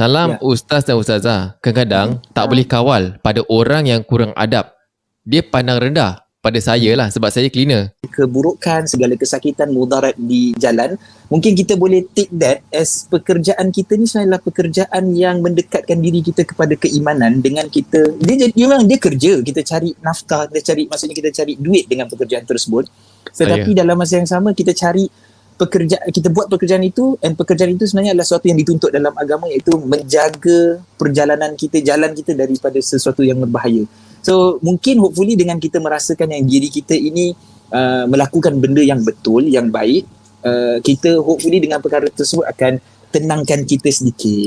Salam ya. ustaz dan ustazah. Kadang-kadang tak boleh kawal pada orang yang kurang adab. Dia pandang rendah pada saya lah sebab saya cleaner. Keburukan, segala kesakitan, mudarat di jalan, mungkin kita boleh take that as pekerjaan kita ni sebenarnya pekerjaan yang mendekatkan diri kita kepada keimanan dengan kita. Dia, dia memang dia kerja, kita cari nafkah, kita cari, maksudnya kita cari duit dengan pekerjaan tersebut. Tetapi Ayah. dalam masa yang sama kita cari pekerjaan kita buat pekerjaan itu dan pekerjaan itu sebenarnya adalah sesuatu yang dituntut dalam agama iaitu menjaga perjalanan kita jalan kita daripada sesuatu yang berbahaya. So mungkin hopefully dengan kita merasakan yang diri kita ini uh, melakukan benda yang betul, yang baik, uh, kita hopefully dengan perkara tersebut akan tenangkan kita sedikit.